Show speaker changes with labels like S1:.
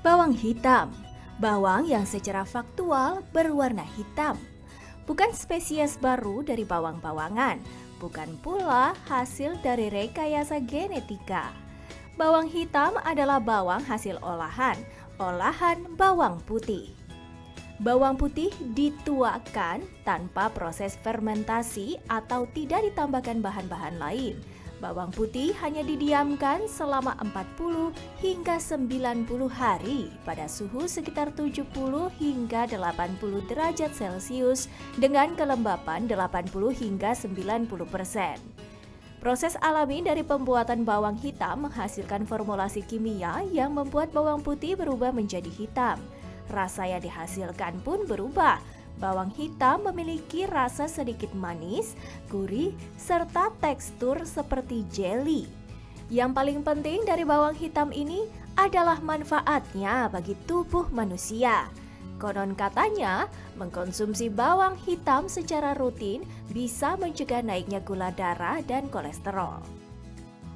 S1: Bawang hitam, bawang yang secara faktual berwarna hitam. Bukan spesies baru dari bawang-bawangan, bukan pula hasil dari rekayasa genetika. Bawang hitam adalah bawang hasil olahan, olahan bawang putih. Bawang putih dituakan tanpa proses fermentasi atau tidak ditambahkan bahan-bahan lain. Bawang putih hanya didiamkan selama 40 hingga 90 hari pada suhu sekitar 70 hingga 80 derajat Celcius dengan kelembapan 80 hingga 90 persen. Proses alami dari pembuatan bawang hitam menghasilkan formulasi kimia yang membuat bawang putih berubah menjadi hitam. Rasa yang dihasilkan pun berubah. Bawang hitam memiliki rasa sedikit manis, gurih, serta tekstur seperti jelly. Yang paling penting dari bawang hitam ini adalah manfaatnya bagi tubuh manusia. Konon katanya, mengkonsumsi bawang hitam secara rutin bisa mencegah naiknya gula darah dan kolesterol.